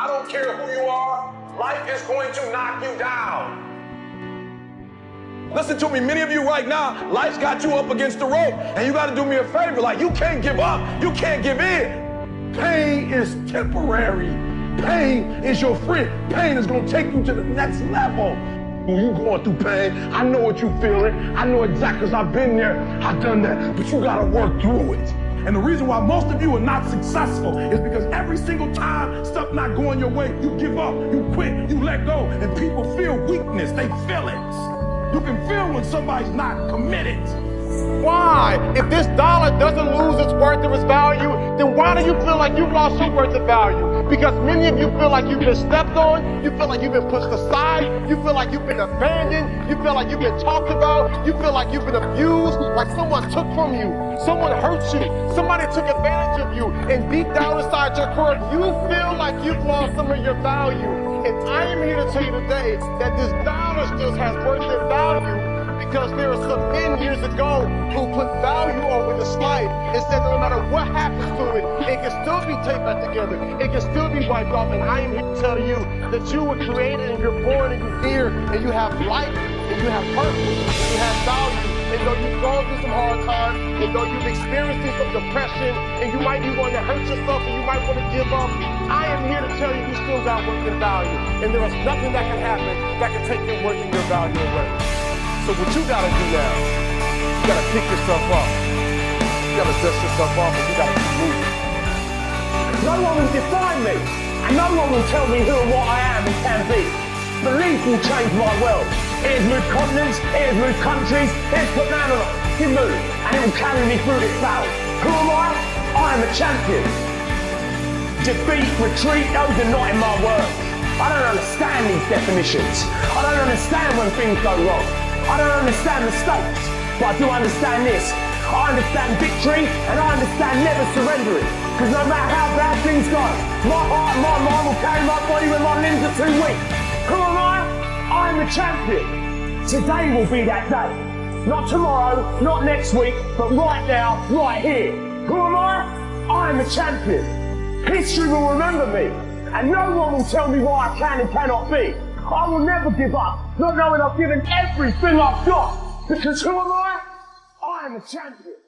I don't care who you are, life is going to knock you down. Listen to me, many of you right now, life's got you up against the rope, and you gotta do me a favor. Like, you can't give up, you can't give in. Pain is temporary. Pain is your friend. Pain is gonna take you to the next level. You going through pain, I know what you feeling. I know exactly because I've been there, I've done that, but you gotta work through it. And the reason why most of you are not successful is because every single time stuff not going your way, you give up, you quit, you let go, and people feel weakness. They feel it. You can feel when somebody's not committed. Why? If this dollar doesn't lose its worth or its value, then why do you feel like you've lost your worth of value? Because many of you feel like you've been stepped on, you feel like you've been pushed aside, you feel like you've been abandoned, you feel like you've been talked about, you feel like you've been abused, like someone took from you, someone hurt you, somebody took advantage of you, and deep down inside your core, you feel like you've lost some of your value. And I am here to tell you today that this dollar still has worth and value because there are some men years ago who put value over this life and said no matter what happens to it can still be taped back together. It can still be wiped off. And I am here to tell you that you were created and you're born and you're here and you have life and you have purpose and you have value. And though you've gone through some hard times, and though you've experienced some depression, and you might be wanting to hurt yourself and you might want to give up, I am here to tell you you still got worth and value. And there is nothing that can happen that can take your worth and your value away. So what you gotta do now, you gotta pick yourself up. You gotta dust yourself off and you gotta keep moving. No one will define me. And no one will tell me who and what I am and can be. Belief will change my world. It has moved continents, it has moved countries, it has put man on a move, and it will carry me through this battle. Who am I? I am a champion defeat, retreat, those are not in my words. I don't understand these definitions. I don't understand when things go wrong. I don't understand the stakes, but I do understand this. I understand victory and I understand never surrendering. Because no matter how bad things go, my heart and my mind will carry my body when my limbs are too weak. Who am I? I am the champion. Today will be that day. Not tomorrow, not next week, but right now, right here. Who am I? I am the champion. History will remember me, and no one will tell me what I can and cannot be. I will never give up, not knowing I've given everything I've got, because who am I? I am a champion.